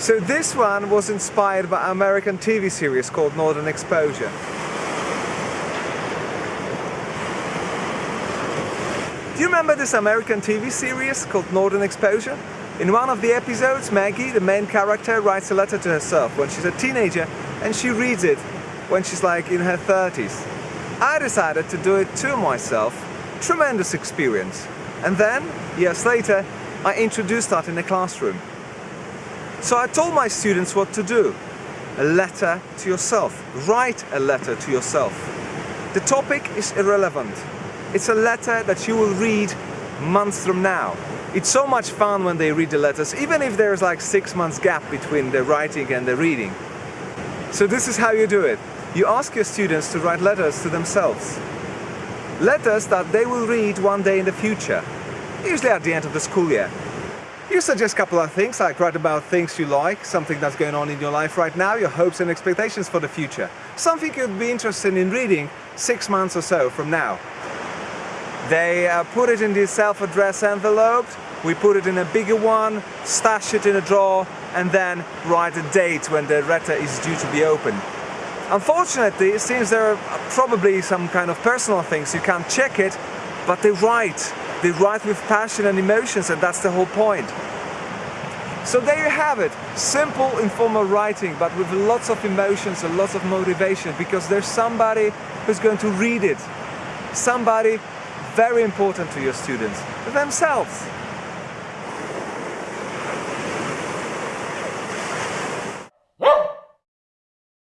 So this one was inspired by an American TV series called Northern Exposure. Do you remember this American TV series called Northern Exposure? In one of the episodes, Maggie, the main character, writes a letter to herself when she's a teenager and she reads it when she's like in her 30s. I decided to do it to myself. Tremendous experience. And then, years later, I introduced that in the classroom. So I told my students what to do. A letter to yourself. Write a letter to yourself. The topic is irrelevant. It's a letter that you will read months from now. It's so much fun when they read the letters, even if there's like six months gap between the writing and the reading. So this is how you do it. You ask your students to write letters to themselves. Letters that they will read one day in the future, usually at the end of the school year. You suggest a couple of things, like write about things you like, something that's going on in your life right now, your hopes and expectations for the future. Something you'd be interested in reading six months or so from now. They uh, put it in the self-addressed envelope, we put it in a bigger one, stash it in a drawer, and then write a date when the letter is due to be opened. Unfortunately, it seems there are probably some kind of personal things, you can't check it, but they write they write with passion and emotions and that's the whole point. So there you have it, simple informal writing but with lots of emotions and lots of motivation because there's somebody who's going to read it. Somebody very important to your students, themselves.